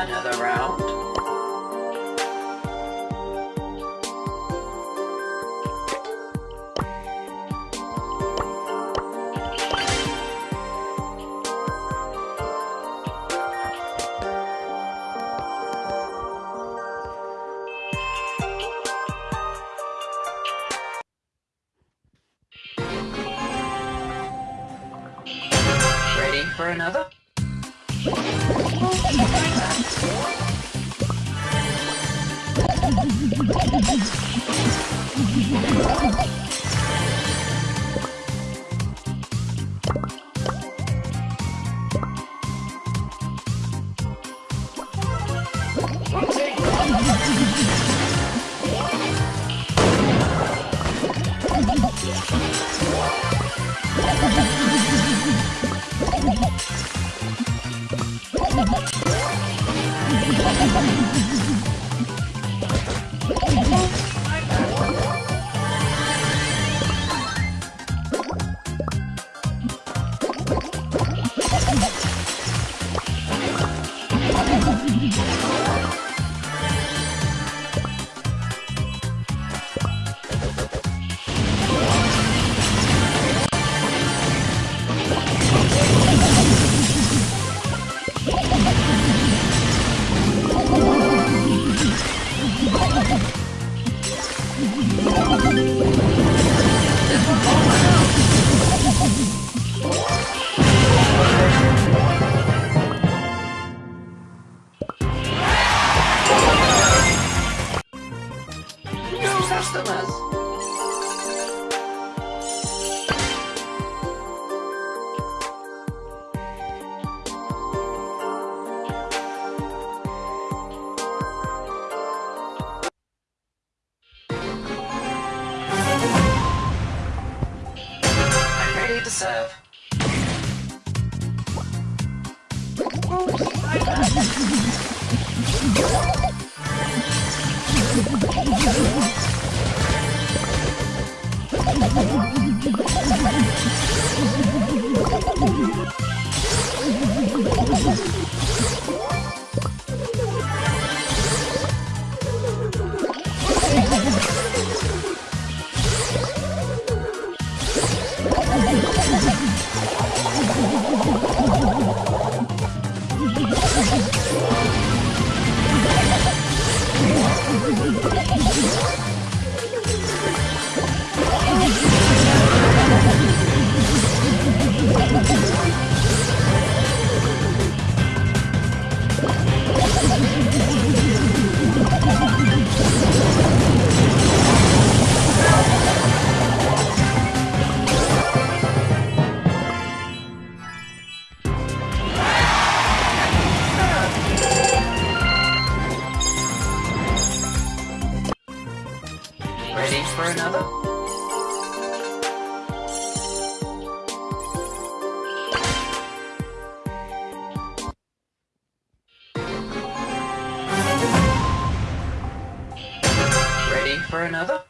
Another round. Ready for another? Oh, my God. Ready うわっ! For another? Ready for another?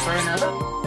for another.